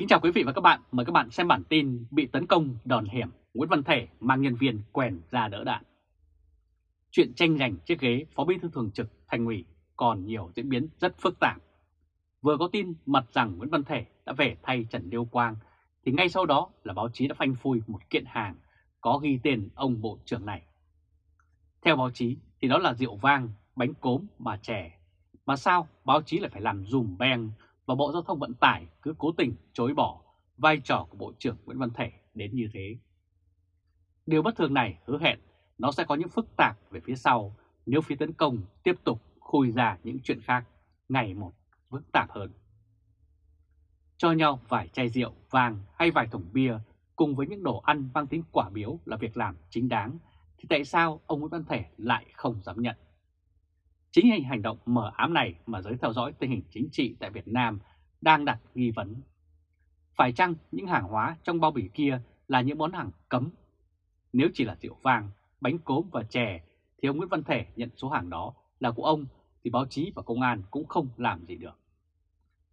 Kính chào quý vị và các bạn, mời các bạn xem bản tin bị tấn công đòn hiểm Nguyễn Văn Thể mang nhân viên quèn ra đỡ đạn. Chuyện tranh giành chiếc ghế Phó Bí thư Thường trực Thành ủy còn nhiều diễn biến rất phức tạp. Vừa có tin mật rằng Nguyễn Văn Thể đã về thay Trần Liêu Quang, thì ngay sau đó là báo chí đã phanh phui một kiện hàng có ghi tên ông Bộ trưởng này. Theo báo chí thì đó là rượu vang, bánh cốm, bà chè. Mà sao báo chí lại phải làm dùm beng và Bộ Giao thông Vận tải cứ cố tình chối bỏ vai trò của Bộ trưởng Nguyễn Văn Thể đến như thế. Điều bất thường này hứa hẹn nó sẽ có những phức tạp về phía sau nếu phía tấn công tiếp tục khui ra những chuyện khác ngày một phức tạp hơn. Cho nhau vài chai rượu, vàng hay vài thùng bia cùng với những đồ ăn mang tính quả biếu là việc làm chính đáng, thì tại sao ông Nguyễn Văn Thể lại không dám nhận? Chính hành động mở ám này mà giới theo dõi tình hình chính trị tại Việt Nam đang đặt nghi vấn. Phải chăng những hàng hóa trong bao bì kia là những món hàng cấm? Nếu chỉ là rượu vàng bánh cốm và chè, thì ông Nguyễn Văn Thể nhận số hàng đó là của ông thì báo chí và công an cũng không làm gì được.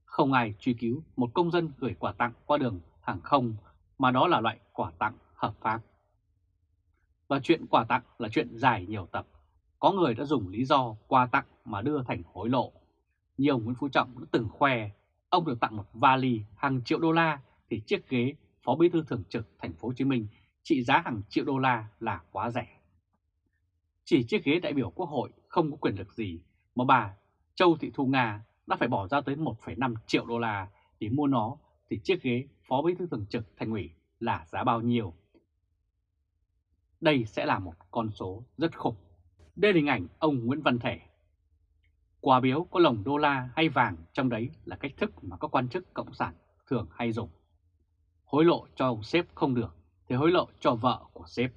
Không ai truy cứu một công dân gửi quà tặng qua đường hàng không, mà đó là loại quà tặng hợp pháp. Và chuyện quà tặng là chuyện dài nhiều tập. Có người đã dùng lý do quà tặng mà đưa thành hối lộ. Như ông Nguyễn Phú Trọng đã từng khoe, ông được tặng một vali hàng triệu đô la thì chiếc ghế Phó Bí thư Thường trực Thành phố Hồ Chí Minh trị giá hàng triệu đô la là quá rẻ. Chỉ chiếc ghế đại biểu Quốc hội không có quyền lực gì mà bà Châu Thị Thu Nga đã phải bỏ ra tới 1,5 triệu đô la để mua nó thì chiếc ghế Phó Bí thư Thường trực Thành ủy là giá bao nhiêu? Đây sẽ là một con số rất khủng. Đây là hình ảnh ông Nguyễn Văn Thể. Quà biếu có lồng đô la hay vàng trong đấy là cách thức mà các quan chức cộng sản thường hay dùng. Hối lộ cho ông sếp không được thì hối lộ cho vợ của sếp.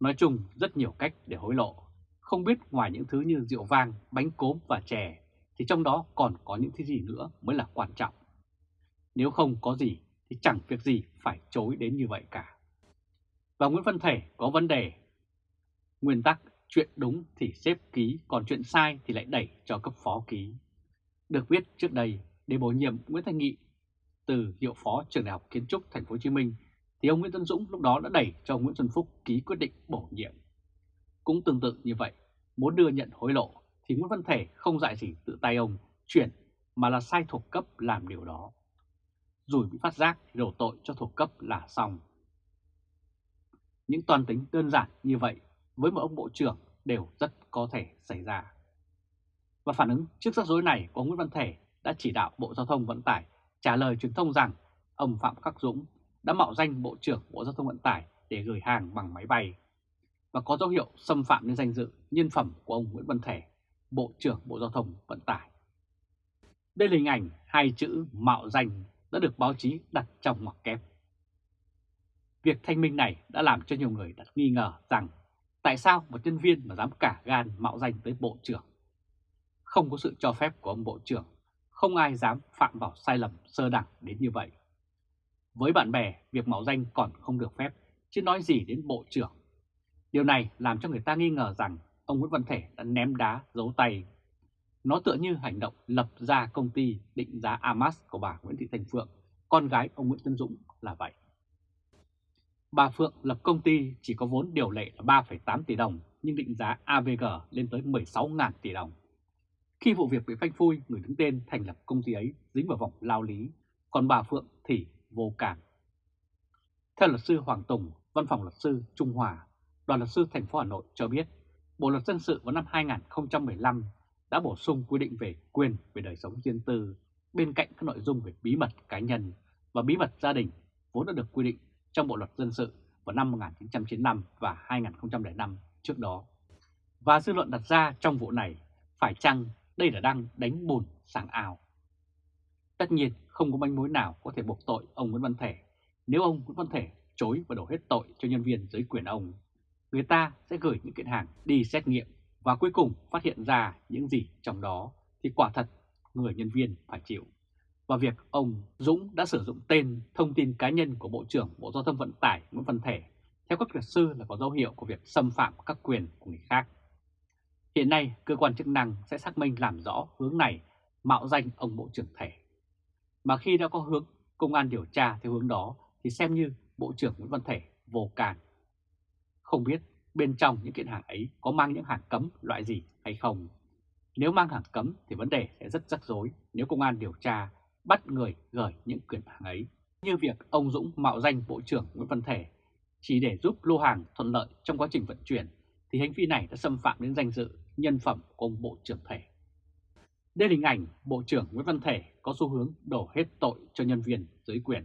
Nói chung rất nhiều cách để hối lộ. Không biết ngoài những thứ như rượu vang, bánh cốm và chè thì trong đó còn có những thứ gì nữa mới là quan trọng. Nếu không có gì thì chẳng việc gì phải chối đến như vậy cả. Và Nguyễn Văn Thể có vấn đề. Nguyên tắc chuyện đúng thì xếp ký, còn chuyện sai thì lại đẩy cho cấp phó ký. Được viết trước đây, để bổ nhiệm Nguyễn Thanh Nghị từ hiệu phó trường đại học kiến trúc Thành phố Hồ Chí Minh thì ông Nguyễn Tân Dũng lúc đó đã đẩy cho Nguyễn Xuân Phúc ký quyết định bổ nhiệm. Cũng tương tự như vậy, muốn đưa nhận hối lộ thì Nguyễn Văn Thể không dạy gì tự tay ông chuyển mà là sai thuộc cấp làm điều đó. Rồi bị phát giác thì đổ tội cho thuộc cấp là xong. Những toàn tính đơn giản như vậy với một ông bộ trưởng đều rất có thể xảy ra. Và phản ứng trước rắc rối này của Nguyễn Văn Thể đã chỉ đạo Bộ Giao thông Vận tải trả lời truyền thông rằng ông Phạm Khắc Dũng đã mạo danh Bộ trưởng Bộ Giao thông Vận tải để gửi hàng bằng máy bay và có dấu hiệu xâm phạm đến danh dự nhân phẩm của ông Nguyễn Văn Thể, Bộ trưởng Bộ Giao thông Vận tải. Đây là hình ảnh hai chữ mạo danh đã được báo chí đặt trong ngoặc kép. Việc thanh minh này đã làm cho nhiều người đặt nghi ngờ rằng tại sao một nhân viên mà dám cả gan mạo danh tới Bộ trưởng. Không có sự cho phép của ông Bộ trưởng, không ai dám phạm vào sai lầm sơ đẳng đến như vậy. Với bạn bè, việc mạo danh còn không được phép, chứ nói gì đến Bộ trưởng. Điều này làm cho người ta nghi ngờ rằng ông Nguyễn Văn Thể đã ném đá giấu tay. Nó tựa như hành động lập ra công ty định giá Amas của bà Nguyễn Thị Thành Phượng, con gái ông Nguyễn Tân Dũng là vậy. Bà Phượng lập công ty chỉ có vốn điều lệ là 3,8 tỷ đồng nhưng định giá AVG lên tới 16.000 tỷ đồng. Khi vụ việc bị phanh phui, người đứng tên thành lập công ty ấy dính vào vòng lao lý, còn bà Phượng thì vô cảm. Theo luật sư Hoàng Tùng, văn phòng luật sư Trung Hòa, đoàn luật sư thành phố Hà Nội cho biết, Bộ luật dân sự vào năm 2015 đã bổ sung quy định về quyền về đời sống riêng tư bên cạnh các nội dung về bí mật cá nhân và bí mật gia đình vốn đã được quy định trong Bộ luật dân sự vào năm 1995 và 2005 trước đó. Và dư luận đặt ra trong vụ này, phải chăng đây là đang đánh bùn sảng ảo? Tất nhiên không có manh mối nào có thể buộc tội ông Nguyễn Văn Thể nếu ông Nguyễn Văn Thể chối và đổ hết tội cho nhân viên dưới quyền ông. Người ta sẽ gửi những kiện hàng đi xét nghiệm và cuối cùng phát hiện ra những gì trong đó thì quả thật người nhân viên phải chịu. Và việc ông Dũng đã sử dụng tên thông tin cá nhân của Bộ trưởng Bộ Giao thông Vận tải Nguyễn Văn Thể theo các luật sư là có dấu hiệu của việc xâm phạm các quyền của người khác. Hiện nay, cơ quan chức năng sẽ xác minh làm rõ hướng này mạo danh ông Bộ trưởng Thể. Mà khi đã có hướng công an điều tra theo hướng đó thì xem như Bộ trưởng Nguyễn Văn Thể vô can. Không biết bên trong những kiện hàng ấy có mang những hàng cấm loại gì hay không. Nếu mang hàng cấm thì vấn đề sẽ rất rắc rối nếu công an điều tra bắt người gửi những quyền hàng ấy. Như việc ông Dũng mạo danh Bộ trưởng Nguyễn Văn Thể chỉ để giúp lô hàng thuận lợi trong quá trình vận chuyển thì hành vi này đã xâm phạm đến danh dự, nhân phẩm của ông Bộ trưởng Thể. Đây là hình ảnh Bộ trưởng Nguyễn Văn Thể có xu hướng đổ hết tội cho nhân viên dưới quyền.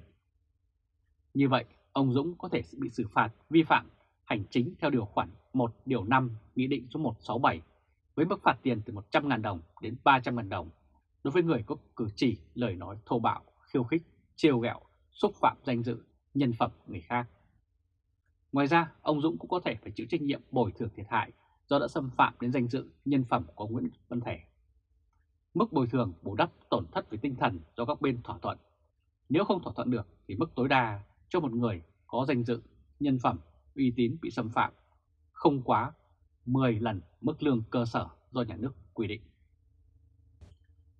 Như vậy, ông Dũng có thể bị xử phạt vi phạm hành chính theo điều khoản 1 điều 5 Nghị định số 167 với mức phạt tiền từ 100.000 đồng đến 300.000 đồng đối với người có cử chỉ lời nói thô bạo, khiêu khích, trêu ghẹo, xúc phạm danh dự, nhân phẩm người khác. Ngoài ra, ông Dũng cũng có thể phải chịu trách nhiệm bồi thường thiệt hại do đã xâm phạm đến danh dự, nhân phẩm của Nguyễn Văn Thể. Mức bồi thường bù đắp tổn thất về tinh thần do các bên thỏa thuận. Nếu không thỏa thuận được thì mức tối đa cho một người có danh dự, nhân phẩm, uy tín bị xâm phạm không quá 10 lần mức lương cơ sở do nhà nước quy định.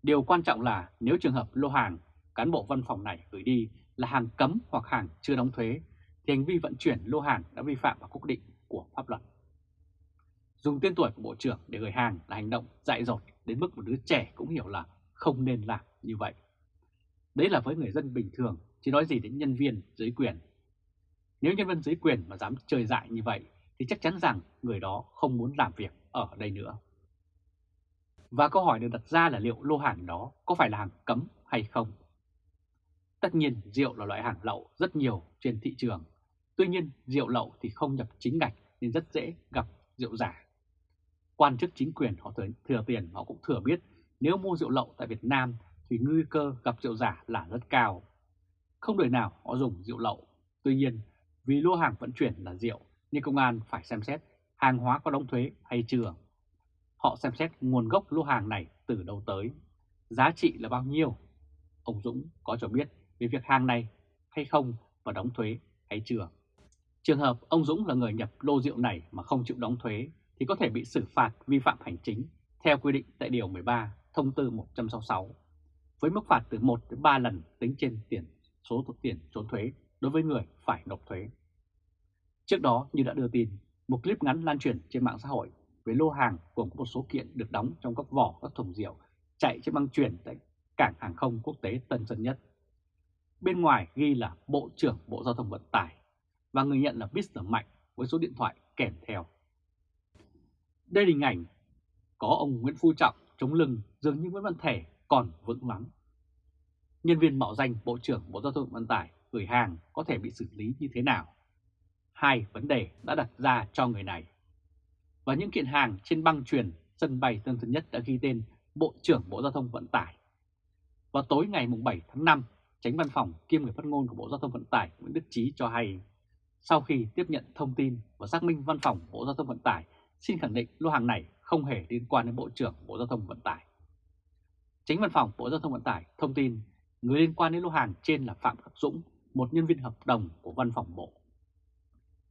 Điều quan trọng là nếu trường hợp lô hàng cán bộ văn phòng này gửi đi là hàng cấm hoặc hàng chưa đóng thuế thì hành vi vận chuyển lô hàng đã vi phạm vào quy định của pháp luật. Dùng tên tuổi của Bộ trưởng để gửi hàng là hành động dại dột đến mức một đứa trẻ cũng hiểu là không nên làm như vậy. Đấy là với người dân bình thường, chỉ nói gì đến nhân viên dưới quyền. Nếu nhân viên dưới quyền mà dám chơi dại như vậy thì chắc chắn rằng người đó không muốn làm việc ở đây nữa. Và câu hỏi được đặt ra là liệu lô hàng đó có phải là hàng cấm hay không? Tất nhiên rượu là loại hàng lậu rất nhiều trên thị trường. Tuy nhiên rượu lậu thì không nhập chính ngạch nên rất dễ gặp rượu giả. Quan chức chính quyền họ thừa, thừa tiền họ cũng thừa biết nếu mua rượu lậu tại Việt Nam thì nguy cơ gặp rượu giả là rất cao. Không đời nào họ dùng rượu lậu. Tuy nhiên vì lô hàng vận chuyển là rượu nên công an phải xem xét hàng hóa có đóng thuế hay chưa. Họ xem xét nguồn gốc lô hàng này từ đâu tới, giá trị là bao nhiêu. Ông Dũng có cho biết về việc hàng này hay không và đóng thuế hay chưa. Trường hợp ông Dũng là người nhập lô rượu này mà không chịu đóng thuế thì có thể bị xử phạt vi phạm hành chính theo quy định tại Điều 13 Thông tư 166 với mức phạt từ 1 đến 3 lần tính trên tiền số tiền trốn thuế đối với người phải nộp thuế. Trước đó như đã đưa tin, một clip ngắn lan truyền trên mạng xã hội với lô hàng gồm có một số kiện được đóng trong các vỏ, các thùng rượu chạy trên băng chuyển tại cảng hàng không quốc tế Tân Sơn Nhất. Bên ngoài ghi là Bộ trưởng Bộ Giao thông Vận tải và người nhận là Mr. Mạnh với số điện thoại kèm theo. Đây là hình ảnh có ông Nguyễn Phú Trọng chống lưng, dường như Nguyễn Văn Thể còn vững lắm. Nhân viên mạo danh Bộ trưởng Bộ Giao thông Vận tải gửi hàng có thể bị xử lý như thế nào? Hai vấn đề đã đặt ra cho người này. Và những kiện hàng trên băng truyền sân bay Tân Sơn Nhất đã ghi tên Bộ trưởng Bộ Giao thông Vận tải. Vào tối ngày 7 tháng 5, tránh văn phòng kiêm người phát ngôn của Bộ Giao thông Vận tải Nguyễn Đức Trí cho hay, sau khi tiếp nhận thông tin và xác minh văn phòng Bộ Giao thông Vận tải xin khẳng định lô hàng này không hề liên quan đến Bộ trưởng Bộ Giao thông Vận tải. Tránh văn phòng Bộ Giao thông Vận tải thông tin người liên quan đến lô hàng trên là Phạm Khắc Dũng, một nhân viên hợp đồng của văn phòng Bộ.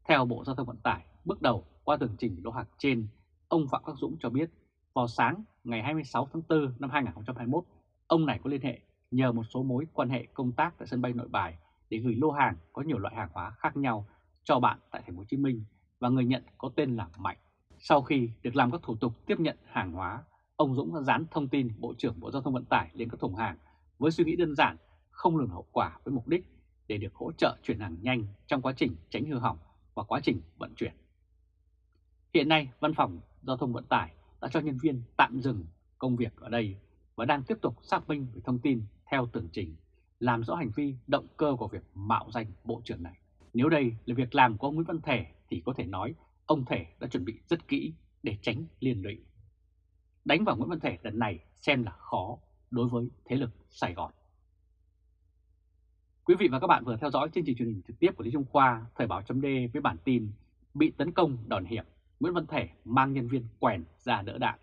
Theo Bộ Giao thông Vận tải, bước đầu qua tường trình lô hàng trên, ông Phạm Khắc Dũng cho biết vào sáng ngày 26 tháng 4 năm 2021, ông này có liên hệ nhờ một số mối quan hệ công tác tại sân bay Nội Bài để gửi lô hàng có nhiều loại hàng hóa khác nhau cho bạn tại thành phố Hồ Chí Minh và người nhận có tên là Mạnh. Sau khi được làm các thủ tục tiếp nhận hàng hóa, ông Dũng đã dán thông tin Bộ trưởng Bộ Giao thông Vận tải lên các thùng hàng với suy nghĩ đơn giản, không lường hậu quả với mục đích để được hỗ trợ chuyển hàng nhanh trong quá trình tránh hư hỏng và quá trình vận chuyển. Hiện nay, Văn phòng Giao thông Vận tải đã cho nhân viên tạm dừng công việc ở đây và đang tiếp tục xác minh về thông tin theo tường trình, làm rõ hành vi động cơ của việc mạo danh Bộ trưởng này. Nếu đây là việc làm của ông Nguyễn Văn Thể thì có thể nói ông Thể đã chuẩn bị rất kỹ để tránh liên lụy. Đánh vào Nguyễn Văn Thể lần này xem là khó đối với thế lực Sài Gòn. Quý vị và các bạn vừa theo dõi chương trình truyền hình trực tiếp của Lý Trung Khoa, Thời báo chấm với bản tin Bị tấn công đòn hiểm, Nguyễn Văn Thể mang nhân viên quèn ra đỡ đạn.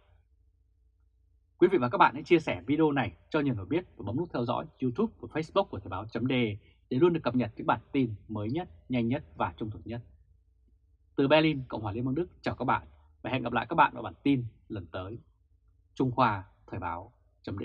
Quý vị và các bạn hãy chia sẻ video này cho nhiều người biết và bấm nút theo dõi YouTube và Facebook của Thời báo chấm để luôn được cập nhật những bản tin mới nhất, nhanh nhất và trung thực nhất. Từ Berlin, Cộng hòa Liên bang Đức chào các bạn và hẹn gặp lại các bạn vào bản tin lần tới. Trung Khoa Thời báo chấm